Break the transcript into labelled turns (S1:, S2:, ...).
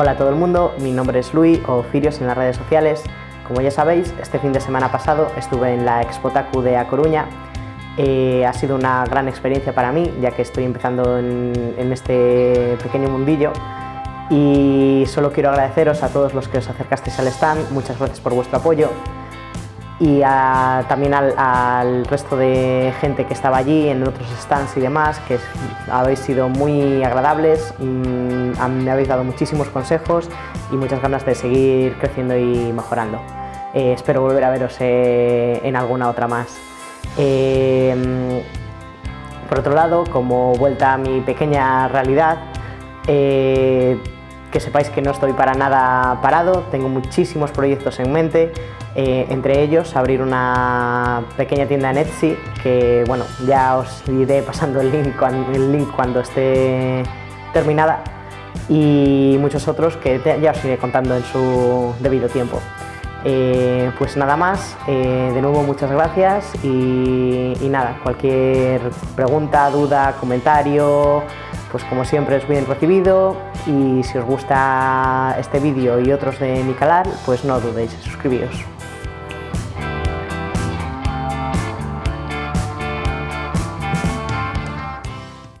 S1: Hola a todo el mundo, mi nombre es Luis o Firios en las redes sociales. Como ya sabéis, este fin de semana pasado estuve en la Expotacu de A Coruña. Eh, ha sido una gran experiencia para mí, ya que estoy empezando en, en este pequeño mundillo y solo quiero agradeceros a todos los que os acercasteis al stand, muchas gracias por vuestro apoyo y también al, resto de gente que estaba allí en otros stands y demás, que habéis sido muy agradables, mm, me habéis dado muchísimos consejos y muchas ganas de seguir creciendo y mejorando. Eh, espero volver a veros eh, en alguna otra más. Eh, por otro lado, como vuelta a mi pequeña realidad, que sepáis que no estoy para nada parado, tengo muchísimos proyectos en mente, eh, entre ellos abrir una pequeña tienda en Etsy, que bueno, ya os iré pasando el link, cuando esté terminada, y muchos otros que ya os iré contando en su debido tiempo. Eh, pues nada más, eh, de nuevo muchas gracias y nada, cualquier pregunta, duda, comentario, pues como siempre es bien recibido y si os gusta este vídeo y otros de mi canal, pues no dudéis en suscribiros.